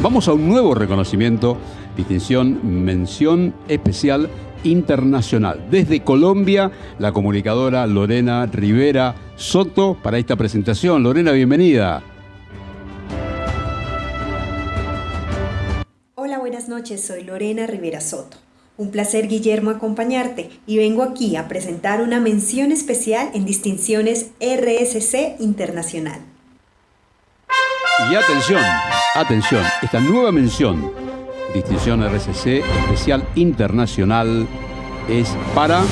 Vamos a un nuevo reconocimiento, distinción, mención especial internacional. Desde Colombia, la comunicadora Lorena Rivera Soto para esta presentación. Lorena, bienvenida. Hola, buenas noches. Soy Lorena Rivera Soto. Un placer, Guillermo, acompañarte y vengo aquí a presentar una mención especial en distinciones RSC Internacional. Y atención, atención, esta nueva mención, distinción RSC especial internacional, es para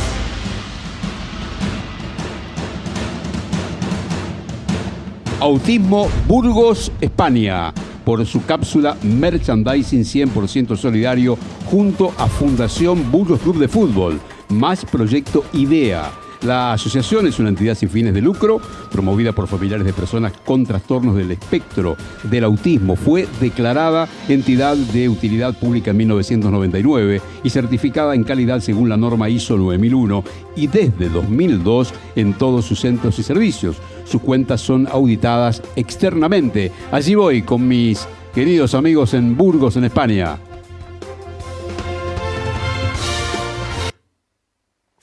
Autismo Burgos, España, por su cápsula Merchandising 100% solidario junto a Fundación Burgos Club de Fútbol, más Proyecto IDEA la asociación es una entidad sin fines de lucro, promovida por familiares de personas con trastornos del espectro del autismo. Fue declarada entidad de utilidad pública en 1999 y certificada en calidad según la norma ISO 9001 y desde 2002 en todos sus centros y servicios. Sus cuentas son auditadas externamente. Allí voy con mis queridos amigos en Burgos, en España.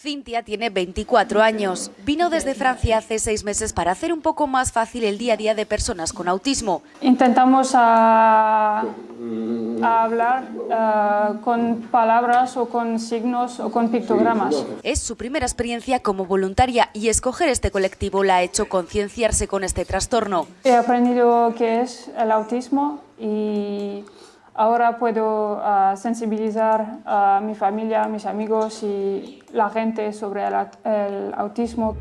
Cintia tiene 24 años. Vino desde Francia hace seis meses para hacer un poco más fácil el día a día de personas con autismo. Intentamos hablar ah, con palabras o con signos o con pictogramas. Es su primera experiencia como voluntaria y escoger este colectivo la ha hecho concienciarse con este trastorno. He aprendido qué es el autismo y Ahora puedo ah, sensibilizar a mi familia, mis amigos y la gente sobre el, autismo.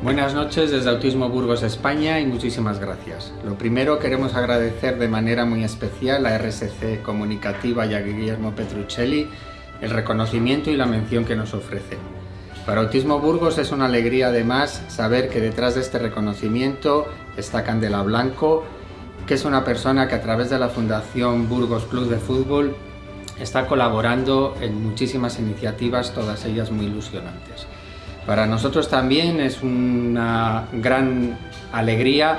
Buenas noches desde Autismo Burgos España y muchísimas gracias. Lo primero queremos agradecer de manera muy especial a RSC Comunicativa y a Guillermo Petruccelli el reconocimiento y la mención que nos ofrecen. Para Autismo Burgos es una alegría además saber que detrás de este reconocimiento está Candela Blanco, que es una persona que a través de la Fundación Burgos Club de Fútbol está colaborando en muchísimas iniciativas, todas ellas muy ilusionantes. Para nosotros también es una gran alegría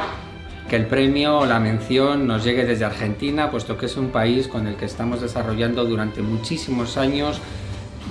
que el premio o la mención nos llegue desde Argentina, puesto que es un país con el que estamos desarrollando durante muchísimos años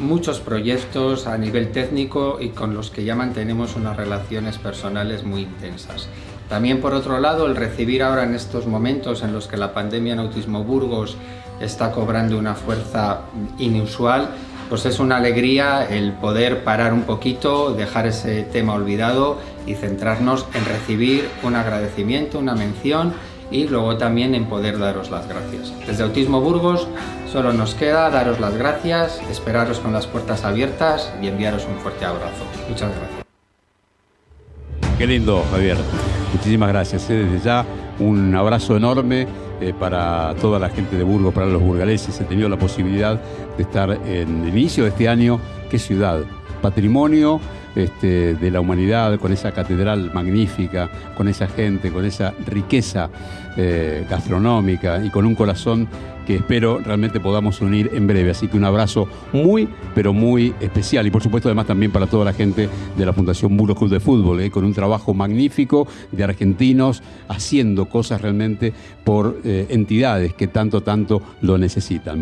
muchos proyectos a nivel técnico y con los que ya mantenemos unas relaciones personales muy intensas. También por otro lado, el recibir ahora en estos momentos en los que la pandemia en Autismo Burgos está cobrando una fuerza inusual, pues es una alegría el poder parar un poquito, dejar ese tema olvidado y centrarnos en recibir un agradecimiento, una mención y luego también en poder daros las gracias. Desde Autismo Burgos solo nos queda daros las gracias, esperaros con las puertas abiertas y enviaros un fuerte abrazo. Muchas gracias. Qué lindo, Javier. Muchísimas gracias. ¿eh? Desde ya un abrazo enorme eh, para toda la gente de Burgos, para los burgaleses. He tenido la posibilidad de estar en el inicio de este año. ¿Qué ciudad? Patrimonio este, de la humanidad, con esa catedral magnífica, con esa gente, con esa riqueza eh, gastronómica y con un corazón que espero realmente podamos unir en breve. Así que un abrazo muy, pero muy especial. Y por supuesto además también para toda la gente de la Fundación Burgos Club de Fútbol, eh, con un trabajo magnífico de argentinos haciendo cosas realmente por eh, entidades que tanto, tanto lo necesitan.